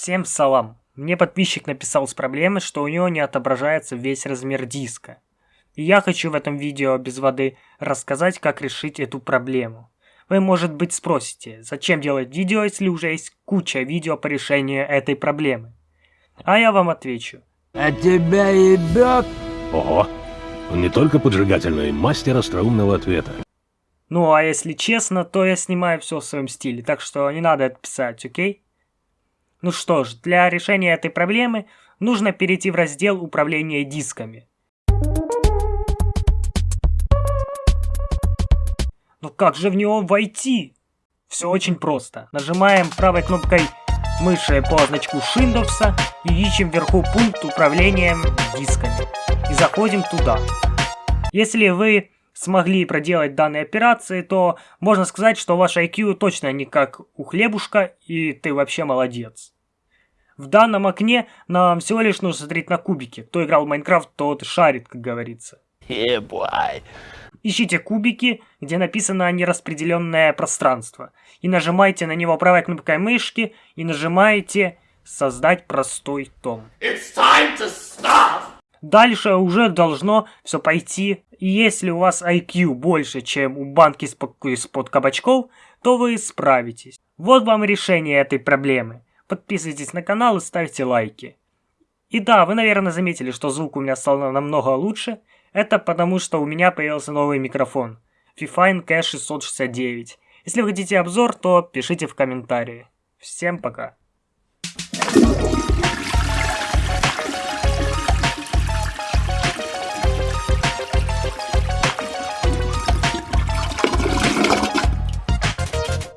Всем салам. Мне подписчик написал с проблемой, что у него не отображается весь размер диска. И я хочу в этом видео без воды рассказать, как решить эту проблему. Вы, может быть, спросите, зачем делать видео, если уже есть куча видео по решению этой проблемы? А я вам отвечу. А тебя ебет? Ого, он не только поджигательный, мастер остроумного ответа. Ну, а если честно, то я снимаю все в своем стиле, так что не надо это писать, окей? Ну что ж, для решения этой проблемы нужно перейти в раздел управления дисками. Но как же в него войти? Все очень просто. Нажимаем правой кнопкой мыши по значку Windows и ищем вверху пункт управления дисками. И заходим туда. Если вы смогли проделать данные операции, то можно сказать, что ваш IQ точно не как у хлебушка, и ты вообще молодец. В данном окне нам всего лишь нужно смотреть на кубики. Кто играл в Майнкрафт, тот шарит, как говорится. Yeah, Ищите кубики, где написано нераспределенное пространство. И нажимайте на него правой кнопкой мышки и нажимаете «Создать простой том». Дальше уже должно все пойти. И если у вас IQ больше, чем у банки из-под кабачков, то вы справитесь. Вот вам решение этой проблемы. Подписывайтесь на канал и ставьте лайки. И да, вы, наверное, заметили, что звук у меня стал намного лучше. Это потому, что у меня появился новый микрофон. Fifine Cash 669. Если вы хотите обзор, то пишите в комментарии. Всем пока.